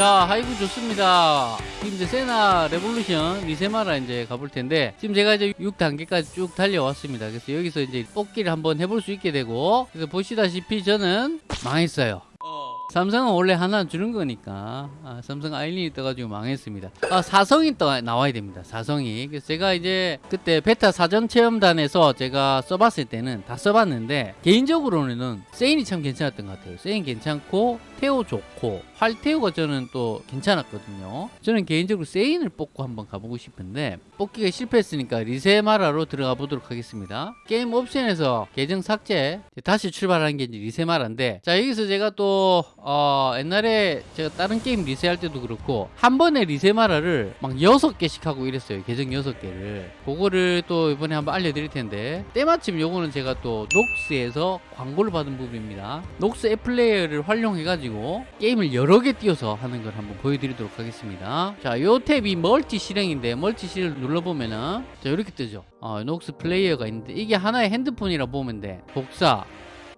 자 하이브 좋습니다. 지금 이제 세나 레볼루션 리세마라 이제 가볼 텐데 지금 제가 이제 6단계까지 쭉 달려왔습니다. 그래서 여기서 이제 뽑기를 한번 해볼 수 있게 되고 그래서 보시다시피 저는 망했어요. 삼성은 원래 하나 주는 거니까 아, 삼성 아일린이 떠가지고 망했습니다. 아 사성이 떠 나와야 됩니다 사성이. 그래서 제가 이제 그때 베타 사전 체험단에서 제가 써봤을 때는 다 써봤는데 개인적으로는 세인이 참 괜찮았던 것 같아요. 세인 괜찮고 테오 좋고 활테오가 저는 또 괜찮았거든요. 저는 개인적으로 세인을 뽑고 한번 가보고 싶은데 뽑기가 실패했으니까 리세마라로 들어가 보도록 하겠습니다. 게임 옵션에서 계정 삭제 다시 출발하는 게 이제 리세마라인데 자 여기서 제가 또 어, 옛날에 제가 다른 게임 리세할 때도 그렇고 한 번에 리세마라를 막 여섯 개씩 하고 이랬어요 계정 여섯 개를. 그거를 또 이번에 한번 알려드릴 텐데 때마침 요거는 제가 또 녹스에서 광고를 받은 부분입니다. 녹스 앱 플레이어를 활용해 가지고 게임을 여러 개 띄워서 하는 걸 한번 보여드리도록 하겠습니다. 자요 탭이 multi 실행인데 multi 실행을 눌러보면은 자 이렇게 뜨죠. 어, 녹스 플레이어가 있는데 이게 하나의 핸드폰이라 보면 돼. 복사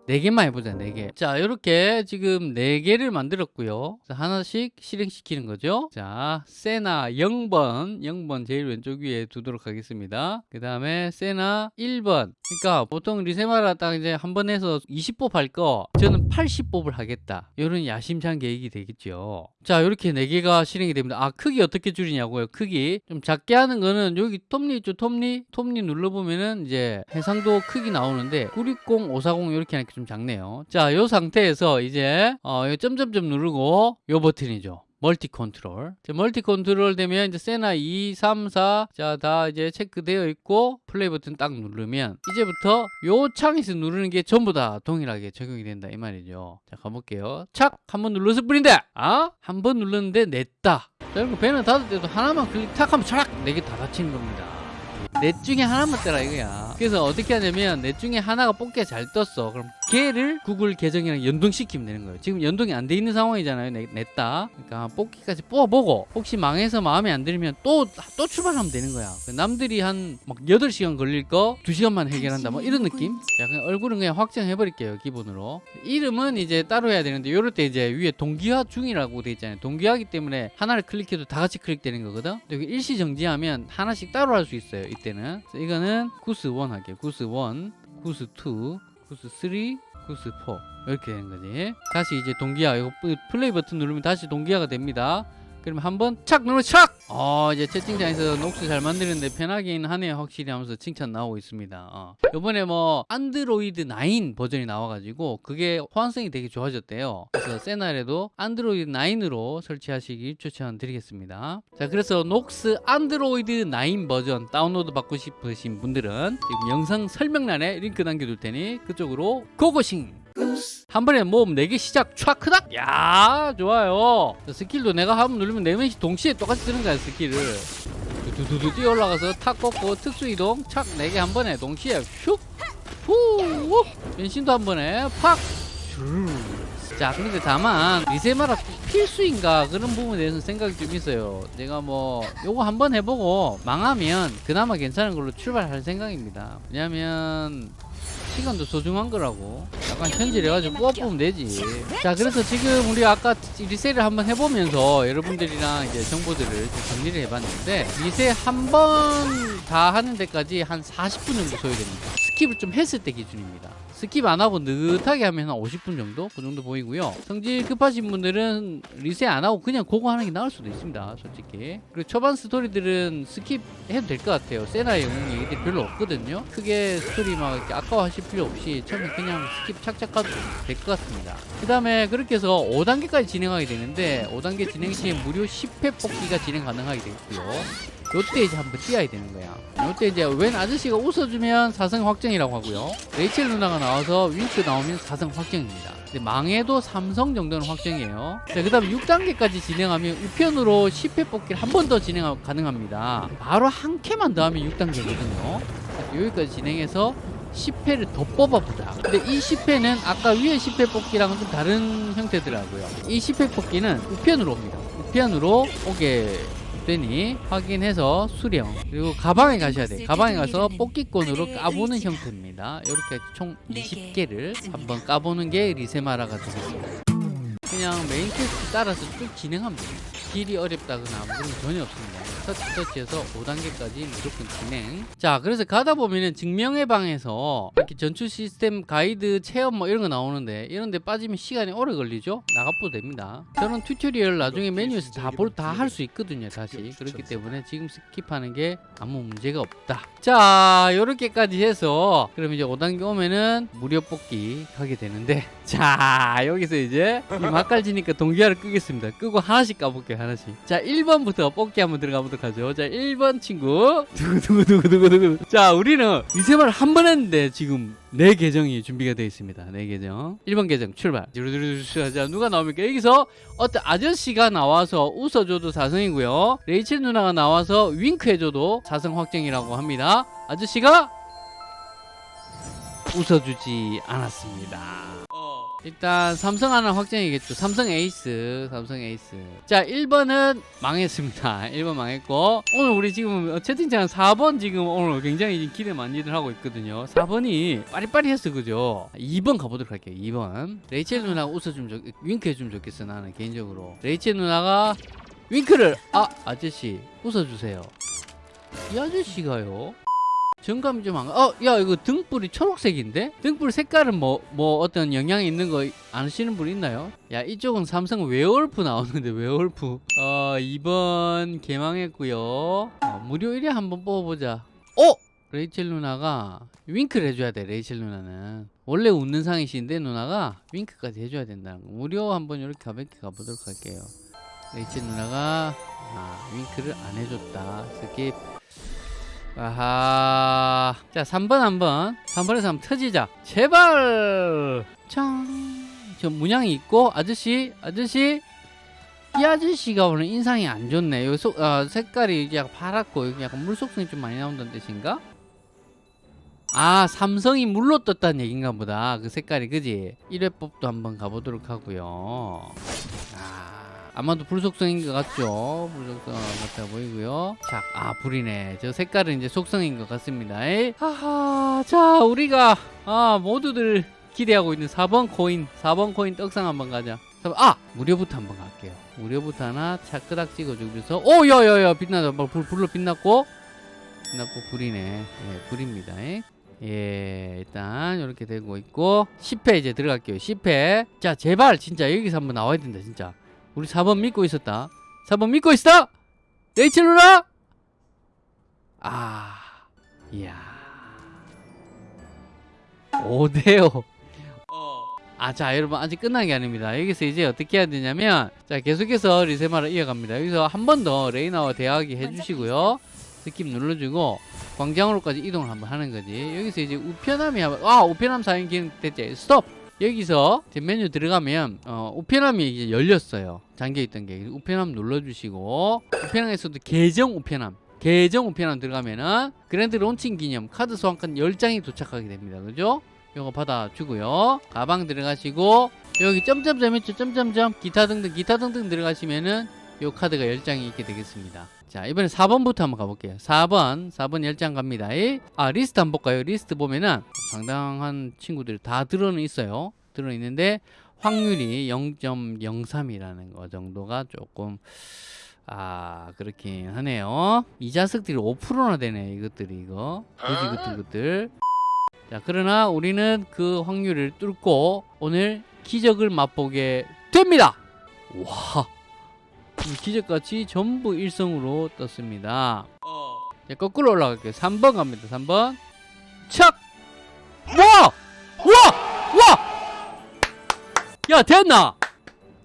4개만 해보자 4개. 자 이렇게 지금 4개를 만들었고요. 자, 하나씩 실행시키는 거죠. 자 세나 0번. 0번 제일 왼쪽 위에 두도록 하겠습니다. 그 다음에 세나 1번. 그러니까 보통 리세마라 딱 이제 한 번 해서 20뽑 할 거 저는 80뽑을 하겠다. 이런 야심찬 계획이 되겠죠 자 이렇게 4개가 실행이 됩니다. 아 크기 어떻게 줄이냐고요? 크기. 좀 작게 하는 거는 여기 톱니 있죠? 톱니? 톱니 눌러보면은 이제 해상도 크기 나오는데 960, 540 이렇게 하니까 좀 작네요. 자요 상태에서 이제 어, 요 점점점 누르고 요 버튼이죠 multi control. 자, multi control 되면 이제 세나 2, 3, 4. 자, 다 이제 체크되어 있고 플레이 버튼 딱 누르면 이제부터 요 창에서 누르는 게 전부 다 동일하게 적용이 된다 이 말이죠. 자, 가볼게요. 착! 한번 눌러서 뿌린다! 아? 한 번 눌렀는데 냈다. 자, 그리고 배너 닫을 때도 하나만 클릭 탁 하면 차락! 네개 다 닫히는 겁니다. 넷 중에 하나만 떠라 이거야 그래서 어떻게 하냐면 넷 중에 하나가 뽑기가 잘 떴어. 그럼 걔를 구글 계정이랑 연동시키면 되는 거예요. 지금 연동이 안 돼 있는 상황이잖아요 내, 냈다. 그러니까 뽑기까지 뽑아보고 혹시 망해서 마음에 안 들면 또 또 출발하면 되는 거야. 남들이 한 막 8시간 걸릴 거 2시간만 해결한다 뭐 이런 느낌? 자 그냥 얼굴은 그냥 확정해 버릴게요 기본으로. 이름은 이제 따로 해야 되는데 이럴 때 이제 위에 동기화 중이라고 돼 있잖아요. 동기화기 때문에 하나를 클릭해도 다 같이 클릭되는 거거든? 여기 일시 정지하면 하나씩 따로 할 수 있어요 이때는. 이거는 구스 1 할게요 구스 1 구스 2 구스 3 구스 4 이렇게 되는 거지. 다시 이제 동기화 이거 플레이 버튼 누르면 다시 동기화가 됩니다 그러면 한번 착 누르면 착! 어 이제 채팅창에서 녹스 잘 만드는데 편하긴 하네요 확실히 하면서 칭찬 나오고 있습니다 어. 요번에 뭐 안드로이드 9 버전이 나와가지고 그게 호환성이 되게 좋아졌대요 그래서 세나 레도 안드로이드 9으로 설치하시길 추천드리겠습니다 자 그래서 녹스 안드로이드 9 버전 다운로드 받고 싶으신 분들은 지금 영상 설명란에 링크 남겨둘 테니 그쪽으로 고고싱 한 번에 모험 4개 시작. 촥크닥? 야 좋아요. skill도 내가 한번 누르면 4명씩 동시에 똑같이 쓰는 거야 skill을. 두두두 뛰어 올라가서 탁 꺾고 특수 이동. 착 4개 한 번에 동시에 슉후 변신도 한 번에 팍. 자 그런데 다만 리세마라 필수인가 그런 부분에 대해서 생각이 좀 있어요. 제가 뭐 요거 한번 해보고 망하면 그나마 괜찮은 걸로 출발할 생각입니다. 왜냐면 시간도 소중한 거라고. 약간 현질해가지고 뽑아보면 되지. 자 그래서 지금 우리 아까 리세를 한번 해보면서 여러분들이랑 이제 정보들을 좀 정리를 해봤는데 리세 한번 다 하는 데까지 한 40분 정도 소요됩니다. skip을 좀 했을 때 기준입니다 skip 안 하고 느긋하게 하면 한 50분 정도? 그 정도 보이고요. 성질 급하신 분들은 리세 안 하고 그냥 그거 하는 게 나을 수도 있습니다. 솔직히. 그리고 초반 스토리들은 skip 해도 될 것 같아요. 세나의 영웅이 이게 별로 없거든요. 크게 스토리 막 이렇게 아까워하실 필요 없이 처음에 그냥 skip 착착 가도 될 것 같습니다. 그 다음에 그렇게 해서 5단계까지 진행하게 되는데 5단계 진행 시에 무료 10회 뽑기가 진행 가능하게 되고요. 요때 이제 한번 뛰어야 되는 거야. 요때 이제 웬 아저씨가 웃어주면 사성 확정이라고 하고요. 레이첼 누나가 나와서 윙크 나오면 사성 확정입니다. 망해도 삼성 정도는 확정이에요. 자, 그 다음에 6단계까지 진행하면 우편으로 10회 뽑기를 한 번 더 진행 가능합니다. 바로 한 캐만 더 하면 6단계거든요. 여기까지 진행해서 10회를 더 뽑아보자. 근데 이 10회는 아까 위에 10회 뽑기랑은 좀 다른 형태더라고요. 이 10회 뽑기는 우편으로 옵니다. 우편으로 오게 되니 확인해서 수령. 그리고 가방에 가셔야 돼요. 가방에 가서 뽑기권으로 까보는 형태입니다. 이렇게 총 20개를 한번 까보는 게 리세마라가 되겠습니다. 그냥 main quest 따라서 쭉 진행하면 됩니다. 길이 어렵다거나 거 전혀 없습니다. 터치 터치해서 5단계까지 무조건 진행. 자, 그래서 가다 보면은 증명의 방에서 이렇게 전투 시스템 가이드 체험 뭐 이런 거 나오는데 이런 데 빠지면 시간이 오래 걸리죠? 나가도 됩니다. 저는 tutorial 나중에 메뉴에서 다 볼 다 할 수 있거든요, 다시. 그렇기 때문에 지금 skip하는 게 아무 문제가 없다. 자, 요렇게까지 해서 그럼 이제 5단계 오면은 무료 뽑기 하게 되는데 자, 여기서 이제 이 맛깔지니까 동기화를 끄겠습니다. 끄고 하나씩 까볼게요, 하나씩. 자, 1번부터 뽑기 한번 들어가 보도록 하죠. 자, 1번 친구. 두구두구두구두구두구. 자, 우리는 리세마라를 한번 했는데 지금 네 계정이 준비가 되어 있습니다. 네 계정. 1번 계정 출발. 자, 누가 나옵니까? 여기서 어떤 아저씨가 나와서 웃어줘도 사성이고요. 레이첼 누나가 나와서 윙크해줘도 사성 확정이라고 합니다. 아저씨가 웃어주지 않았습니다. 일단 삼성 하나 확정이겠죠. 삼성 에이스, 삼성 에이스. 자, 1번은 망했습니다. 1번 망했고 오늘 우리 지금 채팅창 4번 지금 오늘 굉장히 기대 많이들 하고 있거든요. 4번이 빠리빠리했어, 그죠? 2번 가보도록 할게요. 2번. 레이첼 누나가 웃어주면 좋, 윙크해주면 좋겠어, 나는 개인적으로. 레이첼 누나가 윙크를 아 아저씨 웃어주세요. 이 아저씨가요. 정감이 좀 안 가. 어, 야, 이거 등불이 초록색인데? 등불 색깔은 뭐, 뭐 어떤 영향이 있는 거 아시는 분 있나요? 야, 이쪽은 삼성 werewolf 나오는데, werewolf. 어, 2번 개망했고요 어, 무료 1회 한번 뽑아보자. 어? 레이첼 누나가 윙크를 해줘야 돼, 레이첼 누나는. 원래 웃는 상이신데, 누나가 윙크까지 해줘야 된다는 거. 무료 한번 이렇게 가볍게 가보도록 할게요. 레이첼 누나가, 아, 윙크를 안 해줬다. skip. 아하. 자, 3번 한번. 3번에서 한번 터지자. 제발! 짱. 저 문양이 있고, 아저씨, 아저씨. 이 아저씨가 오늘 인상이 안 좋네. 여기 속, 어, 색깔이 약간 파랗고, 여기 약간 물속성이 좀 많이 나온다는 뜻인가? 아, 삼성이 물로 떴다는 얘긴가 보다. 그 색깔이, 그지? 1회법도 한번 가보도록 하고요. 아. 아마도 불속성인 것 같죠? 불속성 같아 보이고요. 자, 아 불이네. 저 색깔은 이제 속성인 것 같습니다. 하하, 자 우리가 아 모두들 기대하고 있는 4번 코인, 4번 코인 떡상 한번 가자. 아 무료부터 한번 갈게요. 무료부터 하나 차끄닥 찍어주면서 오 야야야 빛나다 뭐, 불 불로 빛났고 빛났고 불이네. 예, 불입니다. 에? 예, 일단 이렇게 되고 있고 10회 이제 들어갈게요. 10회. 자, 제발 진짜 여기서 한번 나와야 된다, 진짜. 우리 4번 믿고 있었다. 4번 믿고 있어! 레이첼 누나! 아, 이야. 5대5. 아, 자, 여러분, 아직 끝난 게 아닙니다. 여기서 이제 어떻게 해야 되냐면, 자, 계속해서 리세마를 이어갑니다. 여기서 한 번 더 레이나와 대화하기 해주시고요. skip 눌러주고, 광장으로까지 이동을 한번 하는 거지. 여기서 이제 우편함이, 한- 아, 우편함 사용 기능 됐지. 스톱! 여기서 이제 메뉴 들어가면 어, 우편함이 이제 열렸어요. 잠겨있던 게 우편함 눌러주시고 우편함에서도 계정 우편함 계정 우편함 들어가면은 grand launching 기념 카드 소환권 10장이 도착하게 됩니다. 그죠? 요거 받아주고요. 가방 들어가시고 여기 점점점 있죠? 점점점 기타 등등 기타 등등 들어가시면은 요 카드가 10장이 있게 되겠습니다. 자 이번에 4번부터 한번 가볼게요. 4번 4번 10장 갑니다. 이- 아 리스트 한번 볼까요? 리스트 보면은 상당한 친구들이 다 들어는 있어요. 들어 있는데 확률이 0.03이라는 거 정도가 조금 아 그렇긴 하네요. 이 자석들이 5%나 되네 이것들이 이거. 그지 것들 것들. 자 그러나 우리는 그 확률을 뚫고 오늘 기적을 맛보게 됩니다. 와. 이 기적같이 전부 일성으로 떴습니다. 자, 거꾸로 올라갈게요. 3번 갑니다. 3번. 착! 와! 와! 와! 야, 됐나?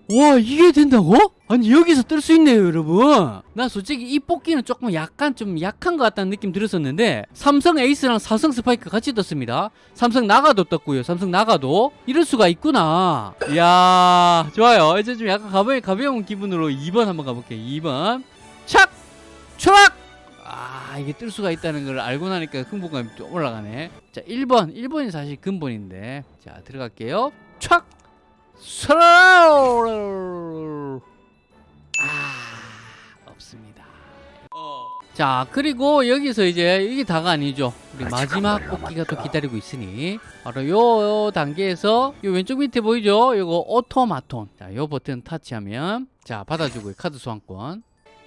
와, 이게 된다고? 아니, 여기서 뜰 수 있네요, 여러분. 나 솔직히 이 뽑기는 조금 약간 좀 약한 것 같다는 느낌 들었었는데, 삼성 에이스랑 사성 스파이크 같이 떴습니다. 삼성 나가도 떴고요. 삼성 나가도. 이럴 수가 있구나. 이야, 좋아요. 이제 좀 약간 가벼운, 가벼운 기분으로 2번 한번 가볼게요. 2번. 착! 추락! 아, 이게 뜰 수가 있다는 걸 알고 나니까 흥분감이 좀 올라가네. 자, 1번. 1번이 사실 근본인데. 자, 들어갈게요. 촥! 스라우! 아, 없습니다. 자 그리고 여기서 이제 이게 다가 아니죠. 우리 마지막 뽑기가 또 기다리고 있으니 바로 요, 요 단계에서 요 왼쪽 밑에 보이죠? 요거 오토마톤. 자요 버튼 타치하면 자 받아주고요. 카드 소환권.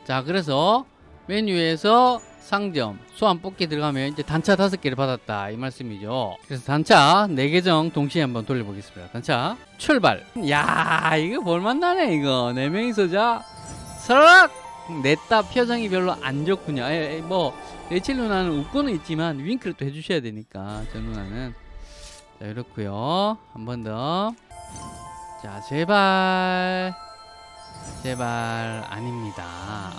자 그래서 메뉴에서 상점 소환 뽑기 들어가면 이제 단차 다섯 개를 받았다 이 말씀이죠. 그래서 단차 네 계정 동시에 한번 돌려보겠습니다. 단차 출발. 야 이거 볼만나네 이거. 네 명이서 자 서락! 냈다 표정이 별로 안 좋군요. 에, 에, 뭐 레첼 누나는 웃고는 있지만 윙크를 또 해주셔야 되니까 저 누나는. 자 이렇고요. 한 번 더. 자 제발. 제발 아닙니다.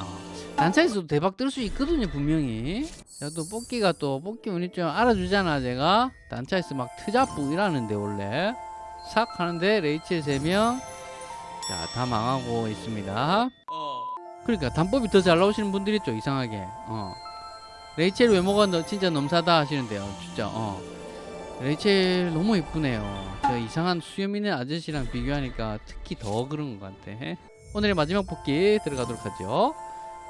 어. 단차에서도 대박 뜰 수 있거든요 분명히. 자또 뽑기가 또 뽑기 운이 좀 알아주잖아 제가. 단차에서 막 트자뿌 이라는데 원래. 싹 하는데 레이첼 3명. 자다 망하고 있습니다. 그러니까 단법이 더 잘 나오시는 분들이 있죠 이상하게. 어. 레이첼 외모가 너, 진짜 넘사다 하시는데요 진짜. 어. 레이첼 너무 이쁘네요. 저 이상한 수염 있는 아저씨랑 비교하니까 특히 더 그런 것 같아. 오늘의 마지막 뽑기 들어가도록 하죠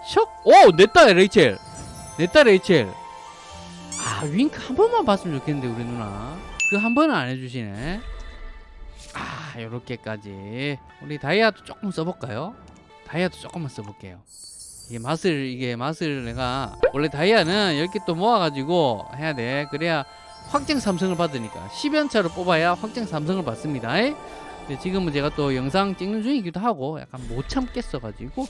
슉! 오! 냈다 레이첼. 냈다 레이첼. 아 윙크 한 번만 봤으면 좋겠는데 우리 누나. 그 한 번은 안 해주시네. 아 요렇게까지. 우리 다이아도 조금 써볼까요? 다이아도 조금만 써볼게요. 이게 맛을 이게 맛을 내가 원래 다이아는 10개 또 모아가지고 해야 돼. 그래야 확정 삼성을 받으니까. 10연차로 뽑아야 확정 삼성을 받습니다. 근데 지금은 제가 또 영상 찍는 중이기도 하고 약간 못 참겠어가지고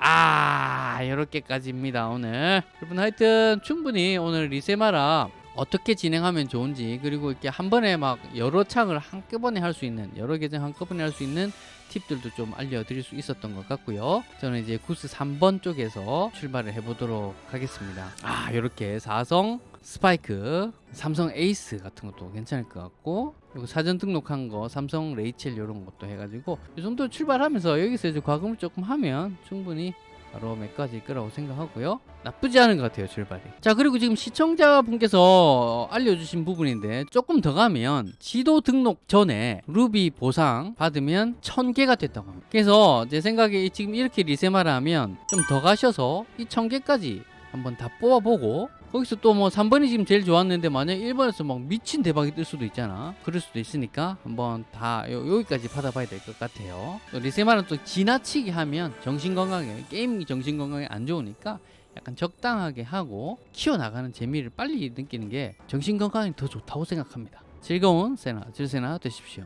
아 이렇게까지입니다 오늘. 여러분 하여튼 충분히 오늘 리세마라 어떻게 진행하면 좋은지 그리고 이렇게 한 번에 막 여러 창을 한꺼번에 할 수 있는 여러 계정 한꺼번에 할 수 있는 팁들도 좀 알려드릴 수 있었던 것 같고요. 저는 이제 구스 3번 쪽에서 출발을 해보도록 하겠습니다. 아 이렇게 사성 스파이크 삼성 에이스 같은 것도 괜찮을 것 같고 그리고 사전 등록한 거 삼성 레이첼 이런 것도 해가지고 이 정도 출발하면서 여기서 이제 과금을 조금 하면 충분히 바 로 몇가지 거라고 생각하고요. 나쁘지 않은 것 같아요 출발이. 자 그리고 지금 시청자분께서 알려주신 부분인데 조금 더 가면 지도 등록 전에 루비 보상 받으면 1000개가 됐다고 합니다. 그래서 제 생각에 지금 이렇게 리세마를 하면 좀 더 가셔서 이 1000개까지 한번 다 뽑아보고 거기서 또 뭐 3번이 지금 제일 좋았는데 만약 1번에서 막 미친 대박이 뜰 수도 있잖아. 그럴 수도 있으니까 한번 다 요, 여기까지 받아봐야 될 것 같아요. 또 리세마는 또 지나치게 하면 정신건강에 게임 정신건강에 안 좋으니까 약간 적당하게 하고 키워나가는 재미를 빨리 느끼는 게 정신건강에 더 좋다고 생각합니다. 즐거운 세나 질세나 되십시오